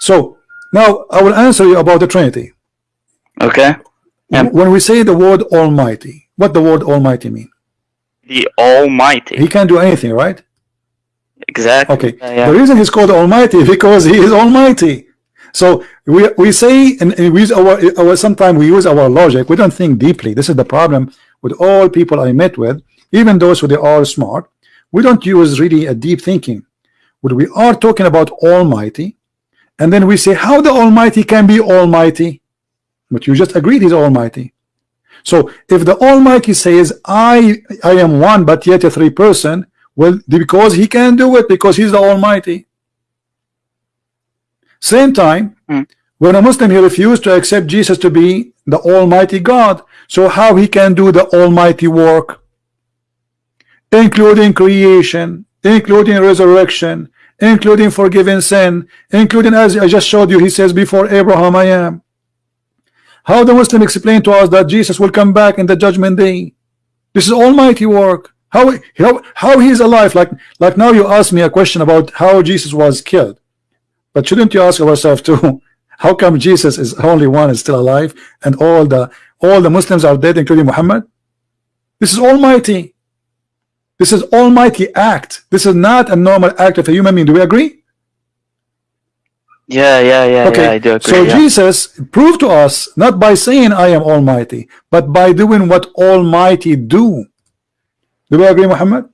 So now I will answer you about the Trinity. Okay. Yeah. When we say the word Almighty, what the word Almighty mean? The Almighty. He can do anything, right? Exactly. Okay. Yeah, yeah. The reason he's called Almighty because he is Almighty. So we we say and, and we use our our sometimes we use our logic. We don't think deeply. This is the problem with all people I met with, even those who they are smart. We don't use really a deep thinking. When we are talking about Almighty, and then we say how the Almighty can be Almighty, but you just agreed he's Almighty. So if the Almighty says I I am one but yet a three person, well because he can do it because he's the Almighty. Same time, Mm. when a Muslim he refused to accept Jesus to be the Almighty God, so how he can do the Almighty work, including creation, including resurrection, including forgiving sin, including as I just showed you, he says, before Abraham I am. How the Muslim explain to us that Jesus will come back in the judgment day? This is Almighty work. How how how he is alive? Like like now you ask me a question about how Jesus was killed. But shouldn't you ask ourselves too? How come Jesus is only one is still alive and all the all the Muslims are dead, including Muhammad? This is Almighty. This is Almighty act. This is not a normal act of a human being. Do we agree? Yeah, yeah, yeah, Okay. yeah. I do agree. so yeah. Jesus proved to us not by saying I am Almighty, but by doing what Almighty do. Do we agree, Muhammad?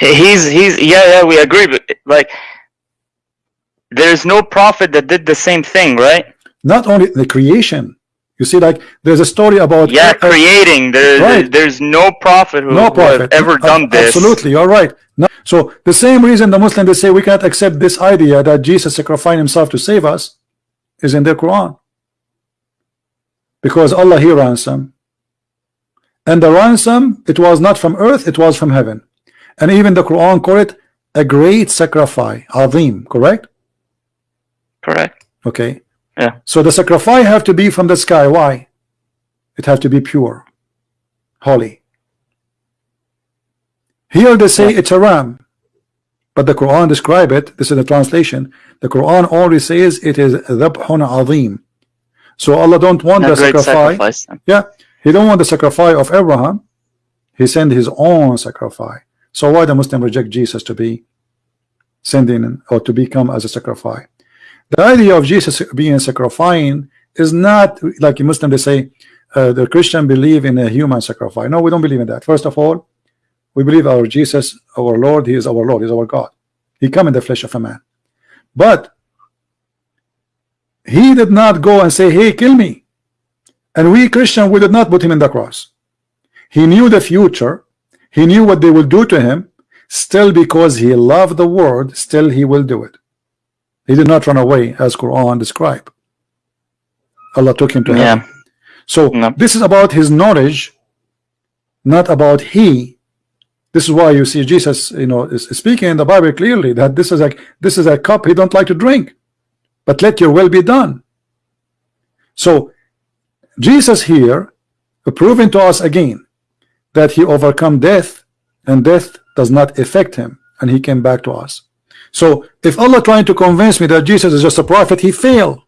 He's he's yeah yeah we agree but like there's no prophet that did the same thing right Not only the creation. You see, like there's a story about yeah uh, creating. There Right. there's no prophet who, no who prophet. ever Uh, done this. absolutely you're right. No. so the same reason the Muslims they say we can't accept this idea that Jesus sacrificed himself to save us is in the Quran. Because Allah he ransom and the ransom it was not from earth it was from heaven. And even the Quran call it a great sacrifice azim correct? Correct. Okay Yeah. so the sacrifice have to be from the sky. Why? It have to be pure holy. Here they say it's a ram but the Quran describe it. This is the translation. The Quran only says it is dhabhun azim. So Allah don't want a the sacrifice. sacrifice yeah. He don't want the sacrifice of Abraham. He sent his own sacrifice. So why the Muslim reject Jesus to be sending or to become as a sacrifice the idea of Jesus being sacrificing is not like a Muslim they say uh, the Christian believe in a human sacrifice. No we don't believe in that. First of all we believe our Jesus our Lord he is our Lord he is our God. He come in the flesh of a man. But he did not go and say hey kill me. And we Christian we did not put him in the cross. He knew the future. He knew what they will do to him. Still because he loved the word still he will do it he did not run away as Quran describe Allah took him to heaven yeah so No. this is about his knowledge, not about he. This is why you see Jesus, you know, is is speaking in the Bible clearly that this is like this is a cup he don't like to drink, but let your will be done. So Jesus here proving to us again that he overcome death and death does not affect him and he came back to us. So if Allah trying to convince me that Jesus is just a prophet, he failed.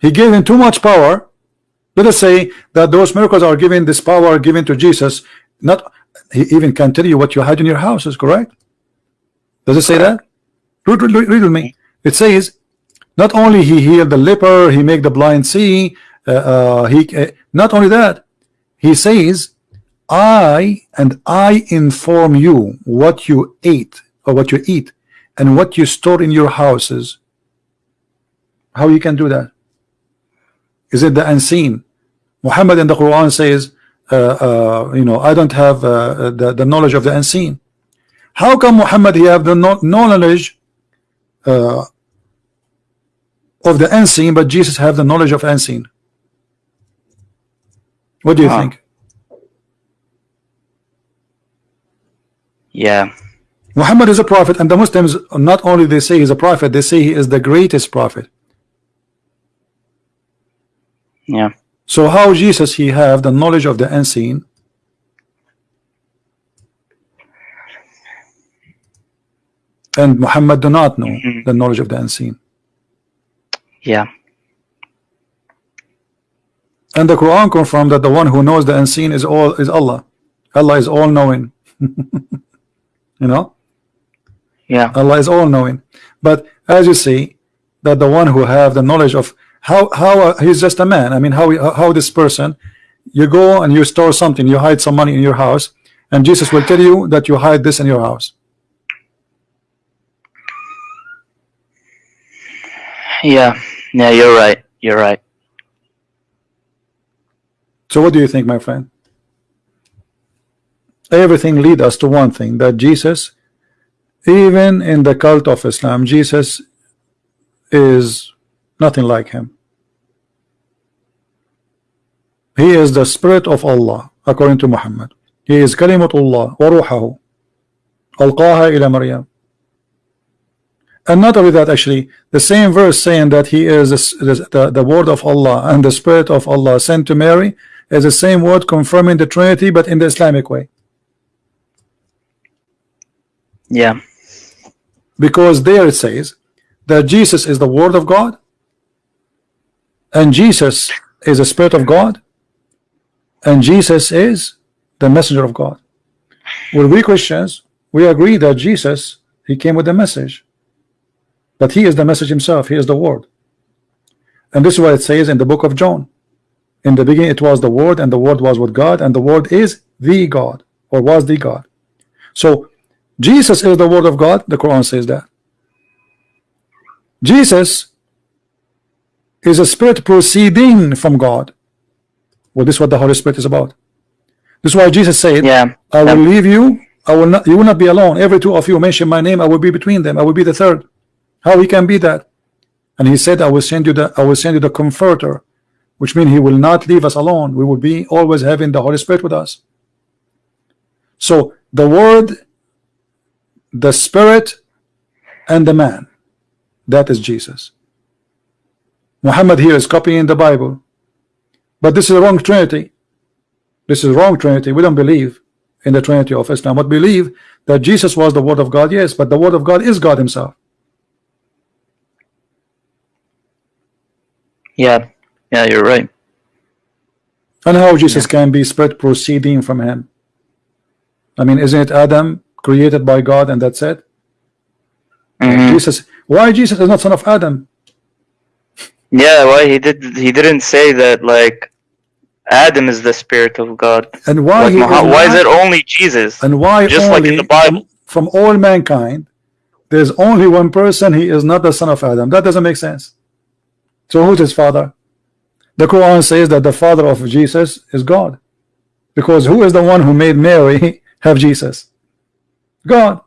He gave him too much power. Let us say that those miracles are given this power given to Jesus. Not he even can tell you what you had in your house is correct. Does it say that? Read, read, read with me. It says not only he healed the leper, he make the blind see. Uh, uh, he uh, not only that, he says, "I and I inform you what you ate or what you eat and what you store in your houses." How you can do that? Is it the unseen? Muhammad in the Quran says, uh, uh, you know, I don't have uh, the, the knowledge of the unseen. How come Muhammad he have the no knowledge uh, of the unseen, but Jesus have the knowledge of unseen? What do you Huh. think? yeah Muhammad is a prophet, and the Muslims not only they say he's a prophet, they say he is the greatest prophet. yeah So how Jesus he have the knowledge of the unseen? And Muhammad do not know Mhm. the knowledge of the unseen. Yeah. And the Quran confirmed that the one who knows the unseen is all is Allah. Allah is all knowing. you know, Yeah. Allah is all knowing. But as you see, that the one who have the knowledge of how how uh, he's just a man. I mean, how how this person, you go and you store something, you hide some money in your house, and Jesus will tell you that you hide this in your house. Yeah. Yeah. You're right. You're right. So what do you think, my friend? Everything lead us to one thing that Jesus, even in the cult of Islam, Jesus is nothing like him. He is the spirit of Allah, according to Muhammad. He is kalimatullah wa ruhahu. Alqaha ila Maryam. And not only that, actually, the same verse saying that he is the, the, the word of Allah and the spirit of Allah sent to Mary is the same word confirming the Trinity, but in the Islamic way. Yeah. Because there it says that Jesus is the word of God and Jesus is the spirit of God and Jesus is the messenger of God. Well, we Christians, we agree that Jesus, he came with the message. But he is the message himself, he is the word. And this is what it says in the book of John. In the beginning it was the word, and the word was with God, and the word is the God, or was the God. So Jesus is the word of God, the Quran says that. Jesus is a spirit proceeding from God. Well, this is what the Holy Spirit is about. This is why Jesus said, Yeah. I will leave you, I will not you will not be alone. Every two of you mention my name, I will be between them, I will be the third. How he can be that? And he said, I will send you the I will send you the comforter, which means he will not leave us alone. We will be always having the Holy Spirit with us. So the word, the spirit, and the man, that is Jesus. Muhammad here is copying the Bible. But this is the wrong Trinity. This is wrong Trinity. We don't believe in the Trinity of Islam, but believe that Jesus was the Word of God, yes, but the Word of God is God Himself. Yeah. Yeah. You're right. And how Jesus can be spirit proceeding from Him? I mean, isn't it Adam created by God and that's it? Mhm. Jesus, why Jesus is not son of Adam? Yeah. Why he did? He didn't say that. Like, Adam is the spirit of God. And why Like, why is it only Jesus? And why Just like in the Bible. from all mankind, there's only one person, he is not the son of Adam. That doesn't make sense. So who's his father? The Quran says that the father of Jesus is God. Because who is the one who made Mary have Jesus? God.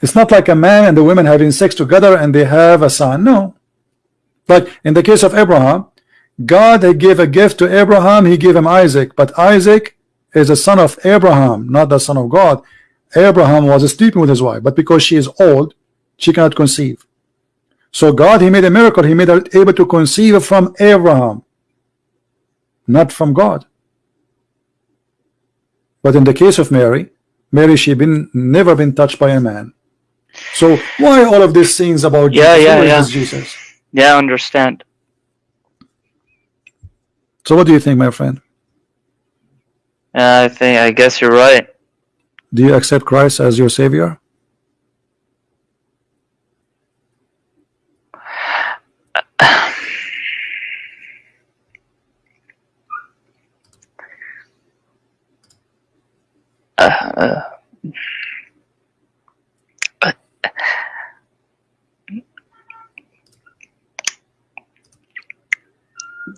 It's not like a man and the women having sex together and they have a son. No. Like in the case of Abraham, God gave a gift to Abraham, he gave him Isaac, but Isaac is the son of Abraham, not the son of God. Abraham was sleeping with his wife, but because she is old, she cannot conceive. So God, he made a miracle. He made her able to conceive from Abraham, not from God. But in the case of Mary, Mary, she been never been touched by a man. So why all of these things about Yeah, Jesus? yeah, yeah. Jesus? Yeah. I understand. So what do you think, my friend? Yeah. I think. I guess you're right. Do you accept Christ as your savior? Uh,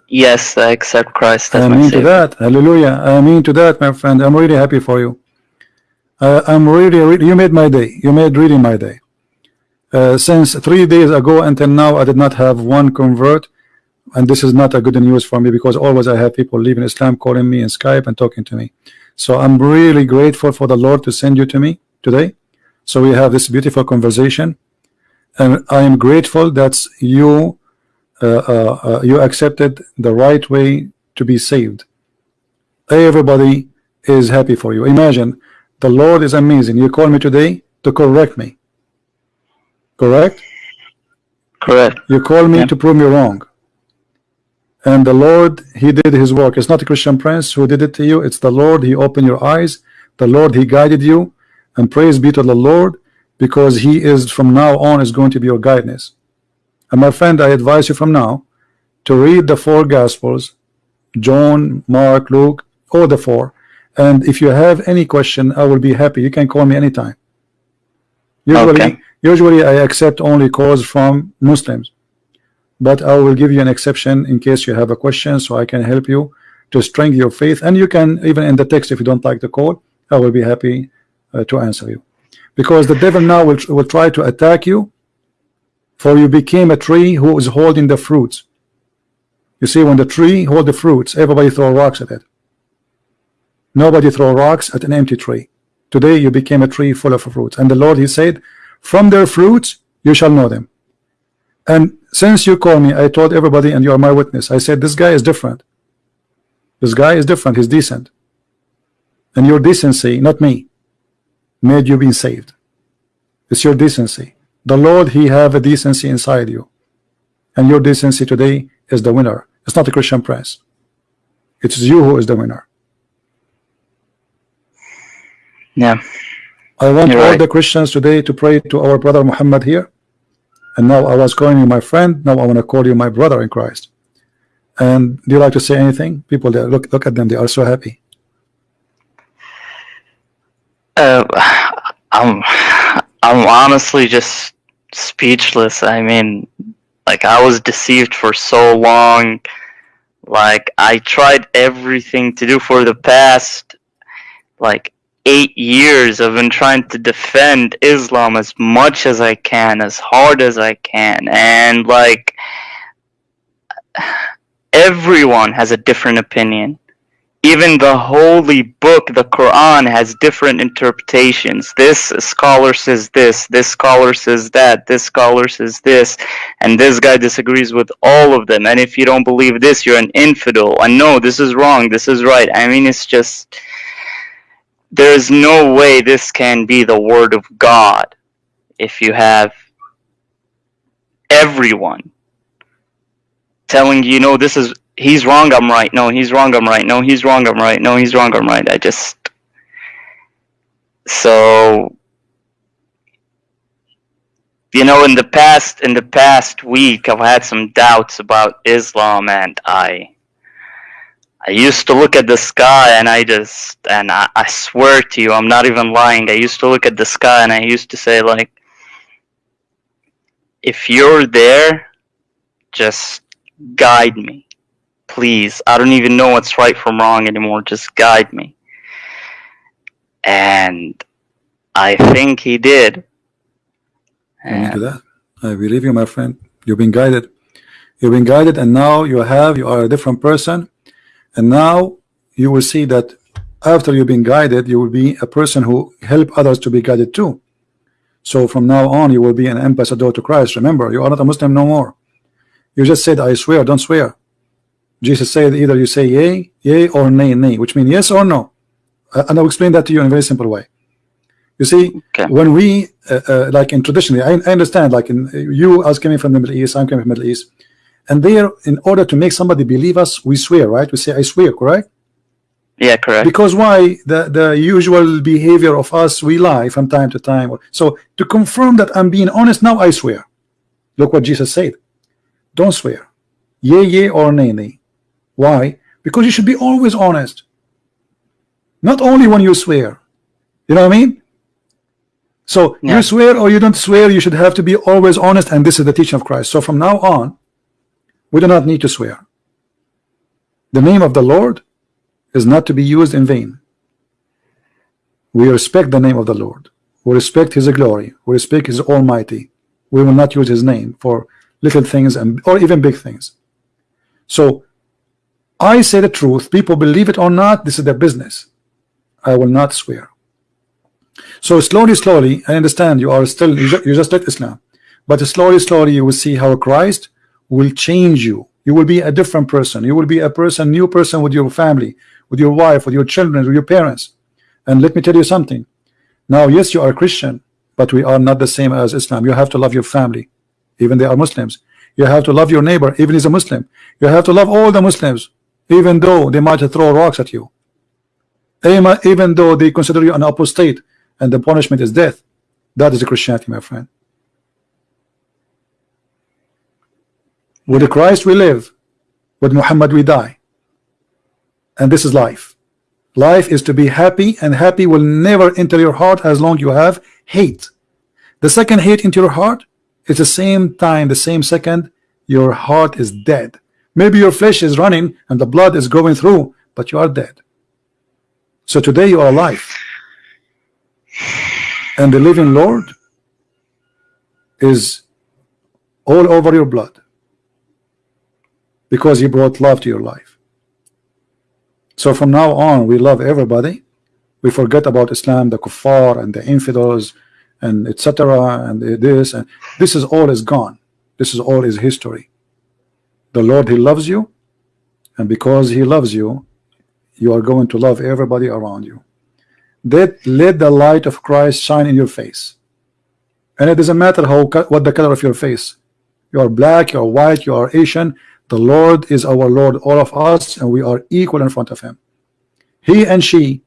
yes, I accept Christ as I my mean to that. Hallelujah. I mean to that, my friend. I'm really happy for you. Uh, I'm really, really, you made my day. You made really my day. Uh, since three days ago until now, I did not have one convert. And this is not a good news for me because always I have people leaving Islam calling me in Skype and talking to me. So I'm really grateful for the Lord to send you to me today. So we have this beautiful conversation. And I am grateful that you uh, uh, uh, you accepted the right way to be saved. Everybody is happy for you. Imagine the Lord is amazing. You call me today to correct me. Correct? Correct. You call me Yeah. to prove me wrong. And the Lord, He did His work. It's not a Christian Prince who did it to you. It's the Lord. He opened your eyes. The Lord, He guided you. And praise be to the Lord, because He is from now on is going to be your guidance. And my friend, I advise you from now to read the four Gospels, John, Mark, Luke, all the four. And if you have any question, I will be happy. You can call me anytime. Usually, Okay. usually I accept only calls from Muslims, but I will give you an exception in case you have a question, so I can help you to strengthen your faith. And you can even in the text, if you don't like the call, I will be happy uh, to answer you, because the devil now will will try to attack you, for you became a tree who is holding the fruits. You see, when the tree hold the fruits, everybody throw rocks at it. Nobody throw rocks at an empty tree. Today you became a tree full of fruits. And the Lord, He said, from their fruits you shall know them. And since you call me, I told everybody, and you are my witness, I said, this guy is different. This guy is different. He's decent. And your decency, not me, made you being saved. It's your decency. The Lord, He have a decency inside you. And your decency today is the winner. It's not the Christian Prince. It's you who is the winner. Yeah. I want You're all right. the Christians today to pray to our brother Muhammad here. And now I was calling you my friend. Now I want to call you my brother in Christ. And do you like to say anything? People there, look look at them. They are so happy. Uh, I'm I'm honestly just speechless. I mean, like I was deceived for so long. Like I tried everything to do for the past like eight years. I've been trying to defend Islam as much as I can, as hard as I can, and like everyone has a different opinion even the holy book, the Quran, has different interpretations. This scholar says this, this scholar says that, this scholar says this, and this guy disagrees with all of them. And if you don't believe this, you're an infidel. And no, this is wrong, this is right. I mean, it's just. There is no way this can be the word of God if you have everyone telling you, no, this is he's wrong, I'm right. No, he's wrong, I'm right. No, he's wrong, I'm right. No, he's wrong, I'm right. I just so you know, in the past in the past week I've had some doubts about Islam and I I used to look at the sky and I just and I, I swear to you, I'm not even lying. I used to look at the sky and I used to say like if you're there, just guide me please i don't even know what's right from wrong anymore just guide me and i think he did and that. I believe you, my friend. You've been guided. You've been guided, and now you have. You are a different person, and now you will see that after you've been guided, you will be a person who help others to be guided too. So from now on, you will be an ambassador to Christ. Remember, you are not a Muslim no more. You just said, "I swear." Don't swear. Jesus said, either you say yea, yea, or nay, nay, which means yes or no. Uh, and I'll explain that to you in a very simple way. You see, Okay. when we uh, uh, like in traditionally, I, I understand. Like in you, as coming from the Middle East, I'm coming from the Middle East, and there, in order to make somebody believe us, we swear, right? We say, "I swear," correct? yeah correct Because why? The the usual behavior of us, we lie from time to time. So to confirm that I'm being honest, now I swear. Look what Jesus said. Don't swear. Yea, yea, or nay, nay. Why? Because you should be always honest. Not only when you swear. You know what I mean? So Yeah. you swear or you don't swear, you should have to be always honest, and this is the teaching of Christ. So from now on, we do not need to swear. The name of the Lord is not to be used in vain. We respect the name of the Lord. We respect His glory. We respect His Almighty. We will not use His name for little things and or even big things. So I say the truth. People believe it or not. This is their business. I will not swear. So slowly, slowly, I understand you are still you ju- you just like Islam, but slowly, slowly, you will see how Christ will change you. You will be a different person. You will be a person, new person with your family, with your wife, with your children, with your parents. And let me tell you something. Now, yes, you are a Christian, but we are not the same as Islam. You have to love your family. even they are Muslims. You have to love your neighbor, even he's a Muslim. You have to love all the Muslims, even though they might throw rocks at you. Even though they consider you an apostate and the punishment is death. That is Christianity, my friend. With Christ we live, with Muhammad we die. And this is life. Life is to be happy, and happy will never enter your heart as long you have hate. The second hate into your heart is the same time, the same second, your heart is dead. Maybe your flesh is running and the blood is going through, but you are dead. So today you are alive. And the living Lord is all over your blood because he brought love to your life. So from now on, we love everybody. We forget about Islam, the kuffar, and the infidels, and etc. And this and this is all is gone. This is all is history. The Lord, He loves you, and because He loves you, you are going to love everybody around you. That let the light of Christ shine in your face, and it doesn't matter how what the color of your face. You are black, you are white, you are Asian. The Lord is our Lord, all of us, and we are equal in front of Him. He and she,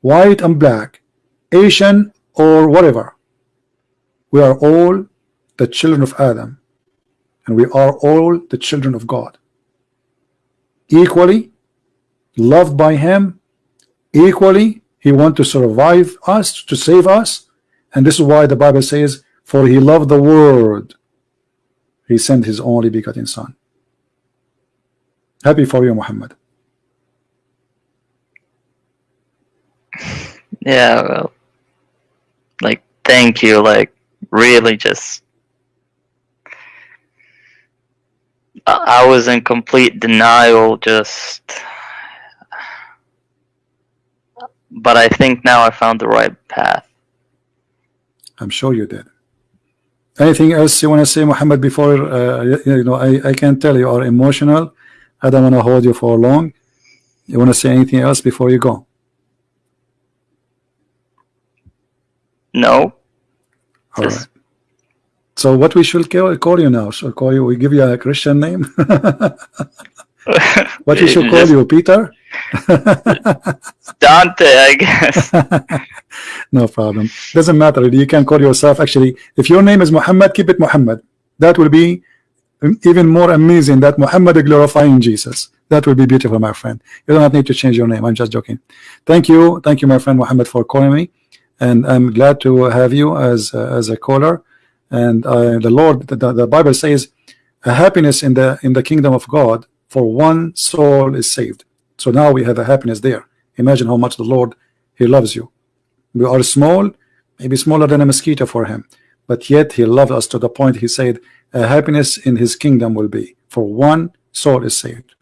white and black, Asian or whatever, we are all the children of Adam, and we are all the children of God. Equally loved by Him, equally He wants to survive us, to save us, and this is why the Bible says, "For He loved the world, He sent His only begotten Son." Happy for you, Muhammad. Yeah, well, like, thank you. Like, really just. I was in complete denial, just. But I think now I found the right path. I'm sure you did. Anything else you want to say, Muhammad? Before uh, you, you know, I I can tell you are emotional. I don't want to hold you for long. You want to say anything else before you go? No, All Just- right. So what we should call, call you now? Should call you? We give you a Christian name. what we should call you, Peter? Dante, I guess. no problem. Doesn't matter. You can call yourself. Actually, if your name is Muhammad, keep it Muhammad. That will be even more amazing. That Muhammad glorifying Jesus. That will be beautiful, my friend. You don't need to change your name. I'm just joking. Thank you, thank you, my friend Muhammad, for calling me, and I'm glad to have you as uh, as a caller. And uh, the Lord, the, the Bible says, a happiness in the in the kingdom of God for one soul is saved. So now we have a happiness there. Imagine how much the Lord He loves you. We are small, maybe smaller than a mosquito for Him, but yet He loved us to the point He said, a happiness in His kingdom will be for one soul is saved.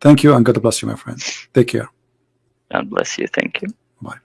Thank you and God bless you, my friend. Take care. God bless you. Thank you. Bye.